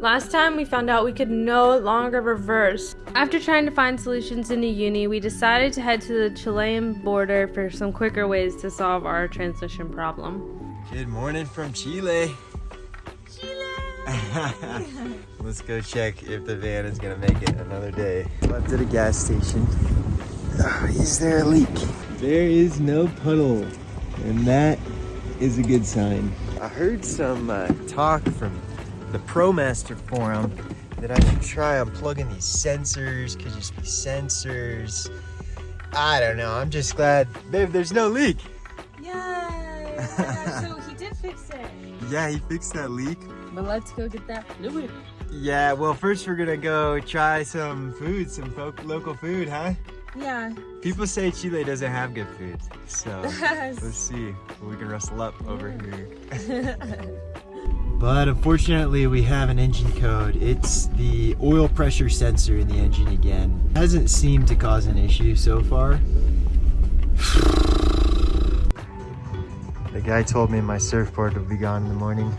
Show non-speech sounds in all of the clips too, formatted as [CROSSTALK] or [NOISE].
Last time we found out we could no longer reverse. After trying to find solutions in the Uyuni, we decided to head to the Chilean border for some quicker ways to solve our transmission problem. Good morning from Chile. Chile! [LAUGHS] Let's go check if the van is gonna make it another day. Left at a gas station. Is there a leak? There is no puddle, and that is a good sign. I heard some uh, talk from the ProMaster forum that I should try unplugging these sensors, could just be sensors. I don't know, I'm just glad, babe, there's no leak. Yay! [LAUGHS] so he did fix it. Yeah, he fixed that leak. But let's go get that fluid. Yeah, well, first we're gonna go try some food, some local food, huh? Yeah. People say Chile doesn't have good food, so [LAUGHS] let's see we can rustle up over here. [LAUGHS] but unfortunately, we have an engine code. It's the oil pressure sensor in the engine again. Hasn't seemed to cause an issue so far. the guy told me my surfboard would be gone in the morning.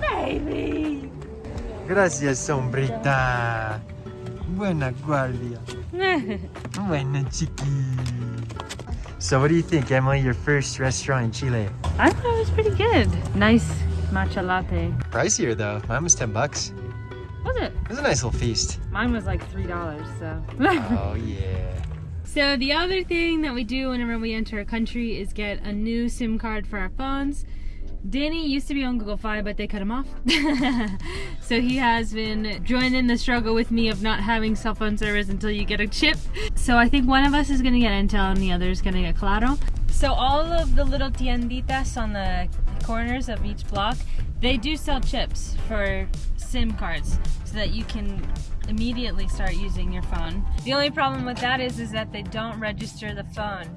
Baby! Gracias, sombrita. Buena guardia. [LAUGHS] Buena chiqui. So what do you think, Emily? Your first restaurant in Chile? I thought it was pretty good. Nice matcha latte. Pricier though. Mine was 10 bucks. Was it? It was a nice little feast. Mine was like $3, so. oh [LAUGHS] yeah. So the other thing that we do whenever we enter a country is get a new SIM card for our phones. Danny used to be on Google Fi, but they cut him off. [LAUGHS] so he has been joining the struggle with me of not having cell phone service until you get a chip. So I think one of us is gonna get Entel and the other is gonna get Claro. So all of the little tienditas on the corners of each block, they do sell chips for SIM cards so that you can immediately start using your phone. The only problem with that is, is that they don't register the phone.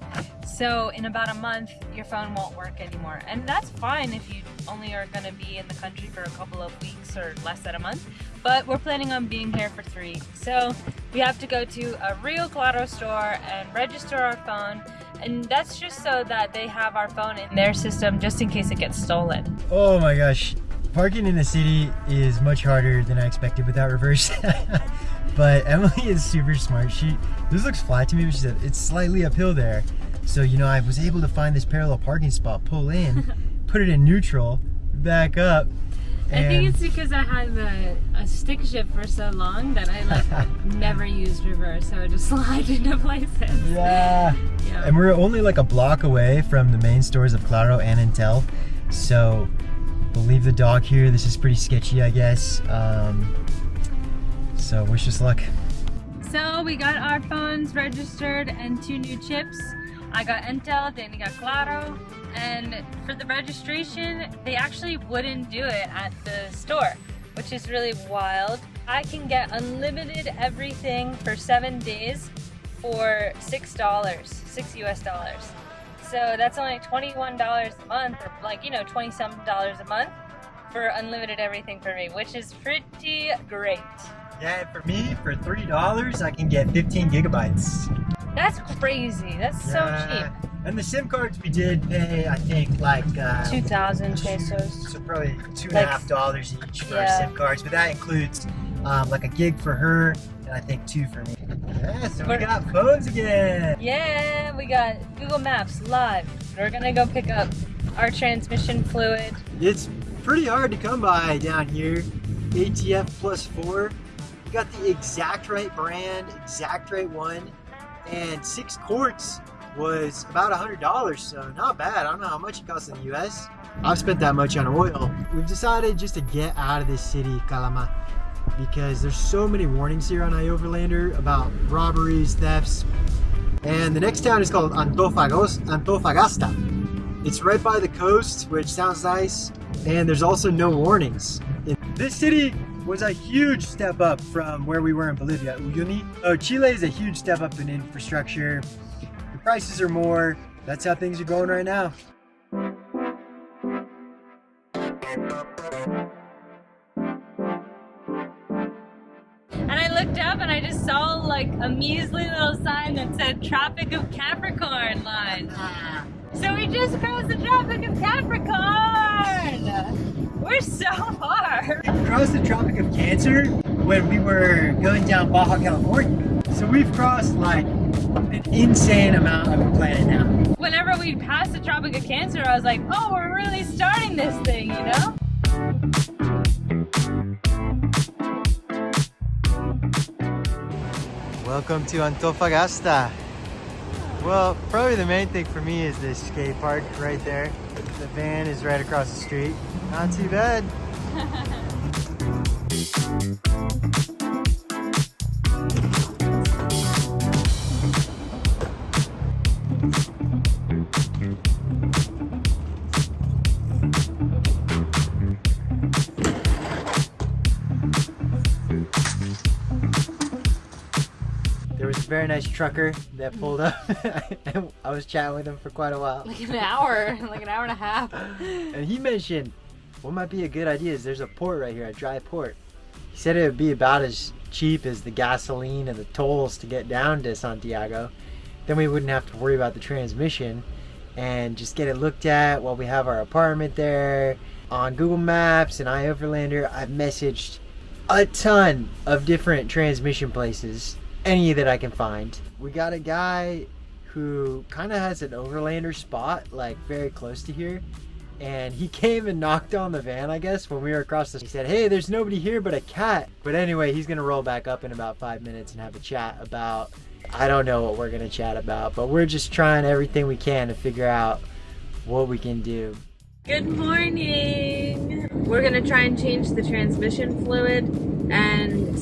So in about a month, your phone won't work anymore. And that's fine if you only are gonna be in the country for a couple of weeks or less than a month. But we're planning on being here for three. So we have to go to a real Claro store and register our phone. And that's just so that they have our phone in their system just in case it gets stolen. Oh my gosh, Parking in the city is much harder than I expected without reverse. [LAUGHS] but Emily is super smart. She This looks flat to me, but she said it's slightly uphill there. So, you know, I was able to find this parallel parking spot, pull in, [LAUGHS] put it in neutral, back up. I think it's because I had a, a stick shift for so long that I like [LAUGHS] never used reverse, so I just slide into places. Yeah. yeah. And we're only like a block away from the main stores of Claro and Entel, So We'll leave the dog here. This is pretty sketchy, I guess. Um, so wish us luck. So we got our phones registered and two new chips. I got Entel, Danny got Claro, and for the registration, they actually wouldn't do it at the store, which is really wild. I can get unlimited everything for seven days for $6, six US dollars. So that's only $21 a month, or like, you know, 20 some dollars a month for unlimited everything for me, which is pretty great. Yeah, for me, for $3, I can get 15 gigabytes. That's crazy. That's yeah. so cheap. And the SIM cards we did pay, I think, like uh, 2,000 pesos. So probably two and like, a half dollars each for yeah. SIM cards, but that includes um, like a gig for her and I think two for me. Yeah, so we got phones again. Yeah, we got Google Maps live. We're gonna go pick up our transmission fluid. It's pretty hard to come by down here. ATF plus four. You got the exact right brand, exact right one, and six quarts was about a hundred dollars, so not bad. I don't know how much it costs in the US. I've spent that much on oil. We've decided just to get out of this city, Calama because there's so many warnings here on iOverlander about robberies, thefts. And the next town is called Antofagos, Antofagasta. It's right by the coast, which sounds nice, and there's also no warnings. This city was a huge step up from where we were in Bolivia, Uyuni. Oh, Chile is a huge step up in infrastructure. The prices are more. That's how things are going right now. looked up and I just saw like a measly little sign that said Tropic of Capricorn line. So we just crossed the Tropic of Capricorn! We're so far! We crossed the Tropic of Cancer when we were going down Baja California. So we've crossed like an insane amount of the planet now. Whenever we passed the Tropic of Cancer, I was like, oh, we're really starting this thing, you know? Welcome to Antofagasta. Well, probably the main thing for me is this skate park right there. The van is right across the street. Not too bad. [LAUGHS] very nice trucker that pulled up. [LAUGHS] I was chatting with him for quite a while. Like an hour, like an hour and a half. [LAUGHS] And he mentioned what might be a good idea is there's a port right here, a dry port. He said it would be about as cheap as the gasoline and the tolls to get down to Santiago. Then we wouldn't have to worry about the transmission and just get it looked at while we have our apartment there. On Google Maps and iOverlander, I've messaged a ton of different transmission places, any that I can find. We got a guy who kind of has an overlander spot, like very close to here. And he [LAUGHS] came and knocked on the van, I guess, when we were across the. He said, "Hey, there's nobody here but a cat." But anyway, he's gonna roll back up in about five minutes and have a chat about. I don't know what we're gonna chat about, but we're just trying everything we can to figure out what we can do. Good morning! We're gonna try and change the transmission fluid and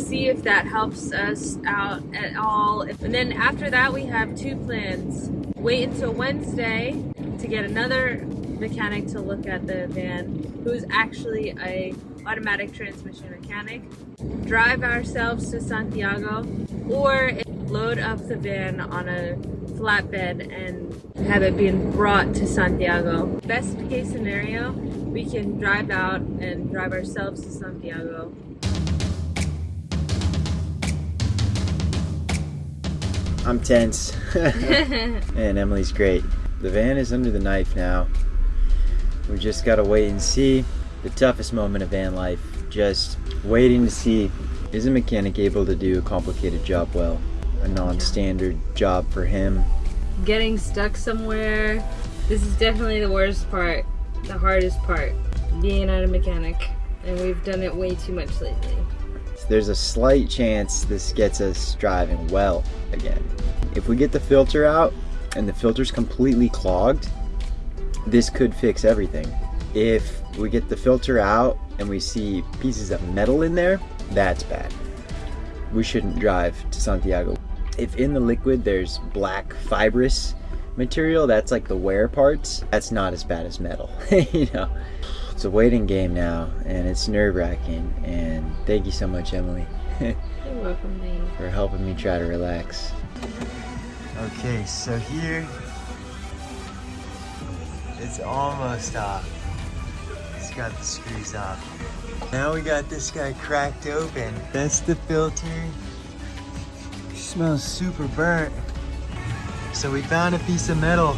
see if that helps us out at all. And then after that, we have two plans. Wait until Wednesday to get another mechanic to look at the van, who's actually a automatic transmission mechanic. Drive ourselves to Santiago, or load up the van on a flatbed and have it being brought to Santiago. Best case scenario, we can drive out and drive ourselves to Santiago. I'm tense. [LAUGHS] and Emily's great. The van is under the knife now. We just gotta wait and see. The toughest moment of van life. Just waiting to see is a mechanic able to do a complicated job well? A non standard job for him. Getting stuck somewhere. This is definitely the worst part, the hardest part, being at a mechanic. And we've done it way too much lately. There's a slight chance this gets us driving well again. If we get the filter out and the filter's completely clogged, this could fix everything. If we get the filter out and we see pieces of metal in there, that's bad. We shouldn't drive to Santiago. If in the liquid there's black fibrous material, that's like the wear parts, that's not as bad as metal. [LAUGHS] you know, it's a waiting game now and it's nerve wracking. And thank you so much, Emily, You're welcome, Dave. [LAUGHS] for helping me try to relax. Okay, so here it's almost off. It's got the screws off. Now we got this guy cracked open. That's the filter. Smells super burnt. So we found a piece of metal.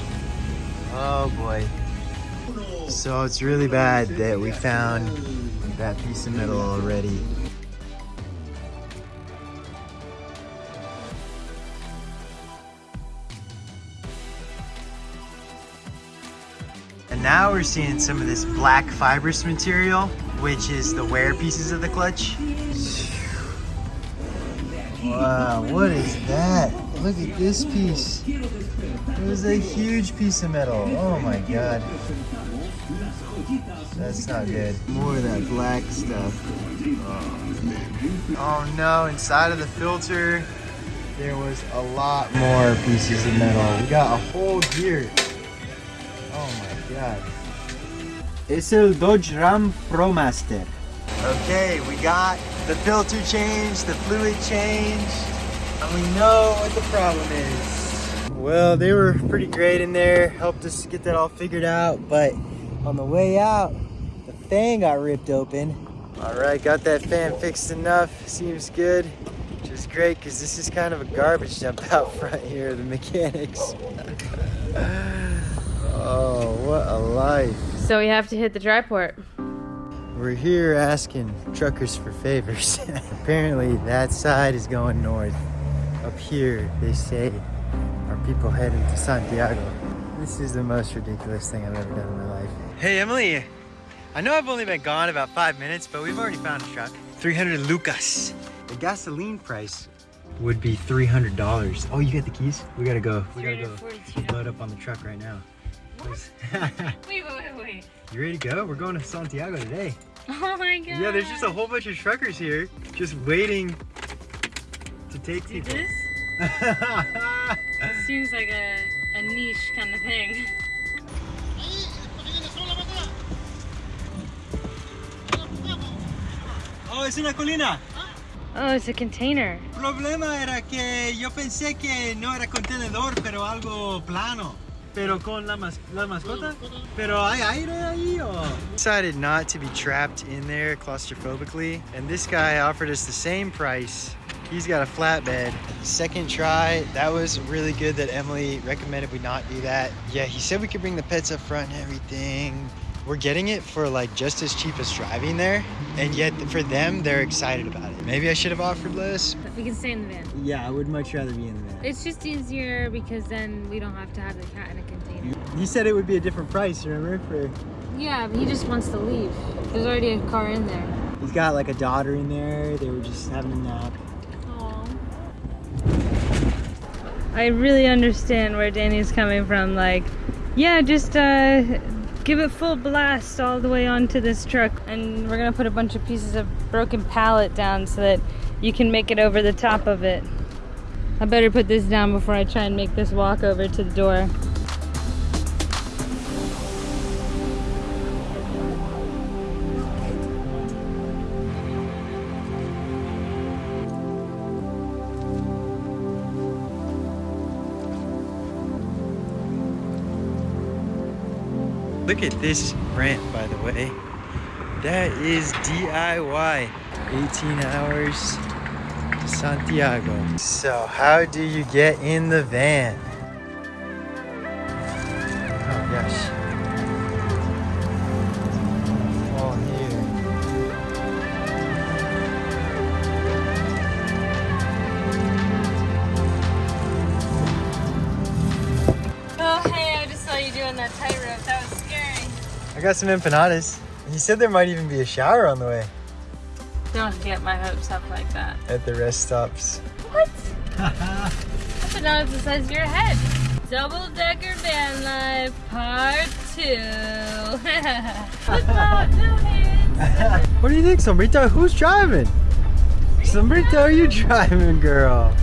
Oh boy. So it's really bad that we found that piece of metal already. And now we're seeing some of this black fibrous material, which is the wear pieces of the clutch. Wow, what is that? Look at this piece. It was a huge piece of metal. Oh my god. That's not good. More of that black stuff. Oh, oh no, inside of the filter, there was a lot more pieces of metal. We got a whole gear. Oh my god. El Dodge Ram ProMaster. Okay, we got the filter changed, the fluid changed, and we know what the problem is. Well, they were pretty great in there, helped us get that all figured out, but on the way out, the fan got ripped open. All right, got that fan fixed enough, seems good, which is great because this is kind of a garbage dump [LAUGHS] out front here, the mechanics. [LAUGHS] oh, what a life. So we have to hit the dry port. We're here asking truckers for favors. [LAUGHS] Apparently that side is going north. Up here, they say, are people heading to Santiago. This is the most ridiculous thing I've ever done in my life. Hey Emily, I know I've only been gone about five minutes, but we've already found a truck. 300 lucas. The gasoline price would be $300. Oh, you got the keys? We gotta go. We gotta go 342. load up on the truck right now. [LAUGHS] Wait, wait, wait, wait. you ready to go? We're going to Santiago today. [LAUGHS] Oh my god. Yeah, there's just a whole bunch of truckers here just waiting to take Do people. this? [LAUGHS] Seems like a, a niche kind of thing. Oh, es una colina. Oh, it's a container. problema era que yo pensé que no era contenedor, pero algo plano. Pero con la, mas la mascota? Pero hay aire ahí o? Decided not to be trapped in there claustrophobically, and this guy offered us the same price. He's got a flatbed. Second try, that was really good that Emily recommended we not do that. Yeah, he said we could bring the pets up front and everything. We're getting it for like just as cheap as driving there, and yet for them, they're excited about it. Maybe I should have offered less, We can stay in the van. yeah, I would much rather be in the van. It's just easier because then we don't have to have the cat in a container. He said it would be a different price, remember? For Yeah, he just wants to leave. There's already a car in there. he's got like a daughter in there. They were just having a nap. I really understand where Danny's coming from. Like, yeah, just uh, give it full blast all the way onto this truck, and we're gonna put a bunch of pieces of broken pallet down so that you can make it over the top of it. I better put this down before I try and make this walk over to the door. Look at this ramp, by the way. That is DIY. 18 hours to Santiago. So, how do you get in the van? Oh gosh. Oh, hey, I just saw you doing that tightrope. That. I got some empanadas. He said there might even be a shower on the way Don't get my hopes up like that. at the rest stops. What? [LAUGHS] That's not the size of your head. Double decker van life part two. What's up, Julian? what do you think, Sombrita? Who's driving? Sombrita, are you driving, girl?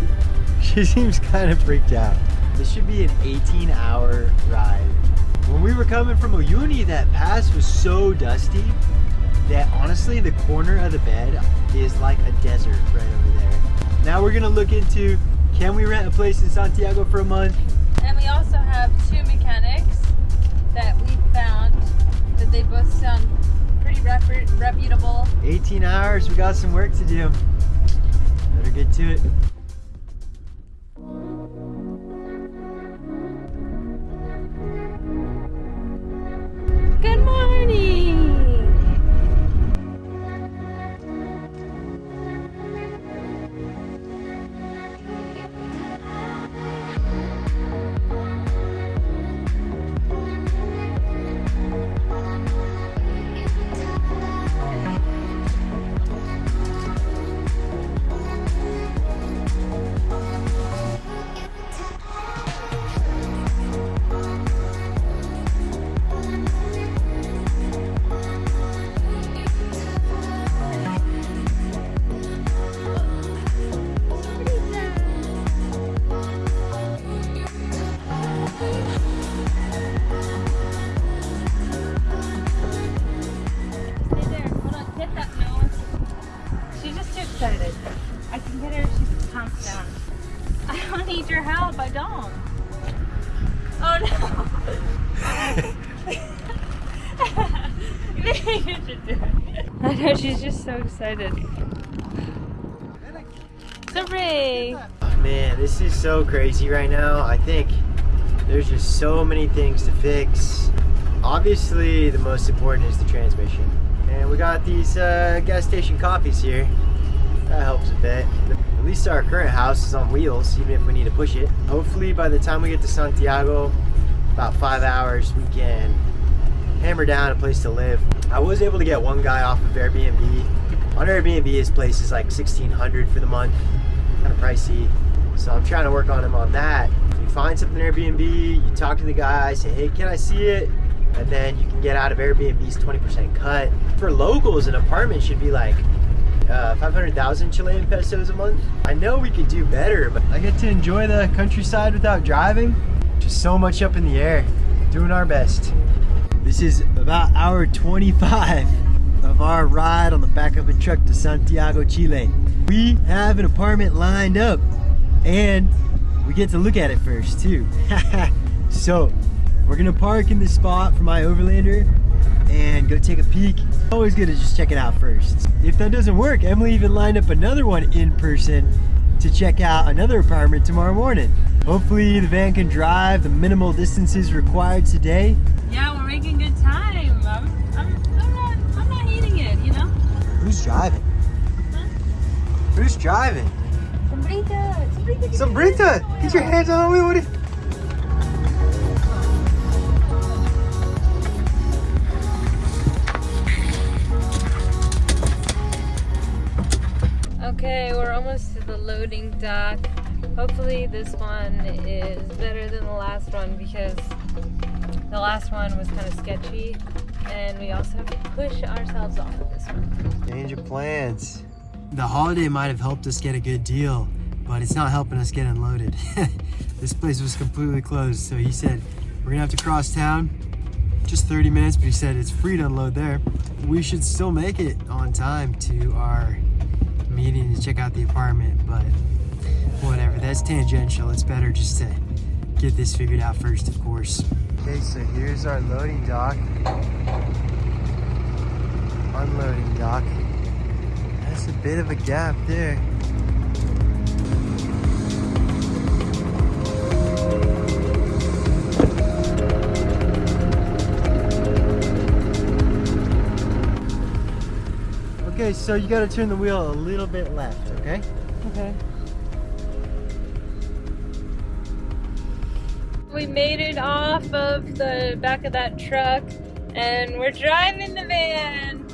She seems kind of freaked out. This should be an 18 hour ride. When we were coming from Uyuni, that pass was so dusty that honestly, the corner of the bed is like a desert right over there. Now we're gonna look into can we rent a place in Santiago for a month? And we also have two mechanics that we found that they both sound pretty repu- reputable. 18 hours, we got some work to do. Better get to it. Excited. Sorry. Man, this is so crazy right now. I think there's just so many things to fix. Obviously, the most important is the transmission. And we got these uh, gas station coffees here. That helps a bit. At least our current house is on wheels, even if we need to push it. Hopefully by the time we get to Santiago, about five hours, we can hammer down a place to live. I was able to get one guy off of Airbnb. On Airbnb, his place is like 1600 for the month, kind of pricey. So I'm trying to work on him on that. You find something Airbnb, you talk to the guy, say, hey, can I see it? And then you can get out of Airbnb's 20% cut. For locals, an apartment should be like uh, 500,000 Chilean pesos a month. I know we could do better, but I get to enjoy the countryside without driving. Just so much up in the air, doing our best. This is about hour 25 of our ride on the back of a truck to Santiago, Chile. We have an apartment lined up and we get to look at it first too. [LAUGHS] so we're gonna park in this spot for iOverlander and go take a peek. Always good to just check it out first. If that doesn't work, Emily even lined up another one in person to check out another apartment tomorrow morning. Hopefully the van can drive the minimal distances required today. Yeah, we're making good time. I'm, not, I'm not hating it, you know? Who's driving? Huh? Who's driving? Sombrita, Sombrita. Sombrita, get your hands on the wheel. What Okay, we're almost to the loading dock. Hopefully this one is better than the last one because the last one was kind of sketchy and we also have to push ourselves off of this one. Change of plans. The holiday might have helped us get a good deal, but it's not helping us get unloaded. [LAUGHS] this place was completely closed, so he said we're gonna have to cross town. Just 30 minutes, but he said it's free to unload there. We should still make it on time to our meeting to check out the apartment, but whatever, that's tangential. It's better just to get this figured out first, of course. Okay, so here's our loading dock. Unloading dock. That's a bit of a gap there. Okay, so you gotta turn the wheel a little bit left, okay? Okay. We made it off of the back of that truck and we're driving the van.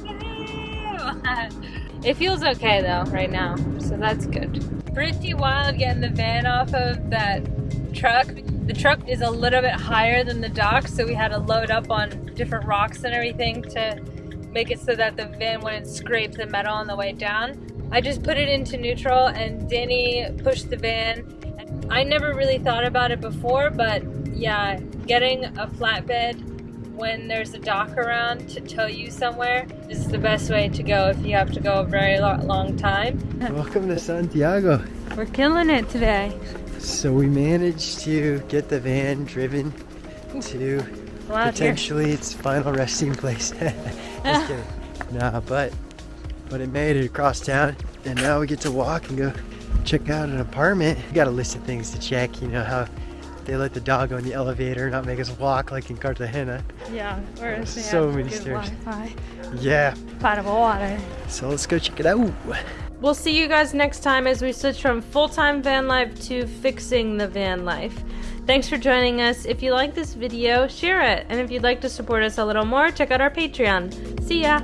[LAUGHS] It feels okay though right now, so that's good. Pretty wild getting the van off of that truck. The truck is a little bit higher than the dock, so we had to load up on different rocks and everything to make it so that the van wouldn't scrape the metal on the way down. I just put it into neutral and Danny pushed the van. I never really thought about it before, but yeah, getting a flatbed when there's a dock around to tow you somewhere this is the best way to go if you have to go a very long time. [LAUGHS] Welcome to Santiago. We're killing it today. So we managed to get the van driven to Loud here. potentially its final resting place. [LAUGHS] Just [LAUGHS] kidding. Nah, but but it made it across town, and now we get to walk and go check out an apartment. We got a list of things to check. You know how they let the dog go in the elevator, not make us walk like in Cartagena. Yeah, or So many stairs. Wi-Fi, Yeah. potable water. So let's go check it out. We'll see you guys next time as we switch from full-time van life to fixing the van life. Thanks for joining us. If you like this video, share it. And if you'd like to support us a little more, check out our Patreon. See ya!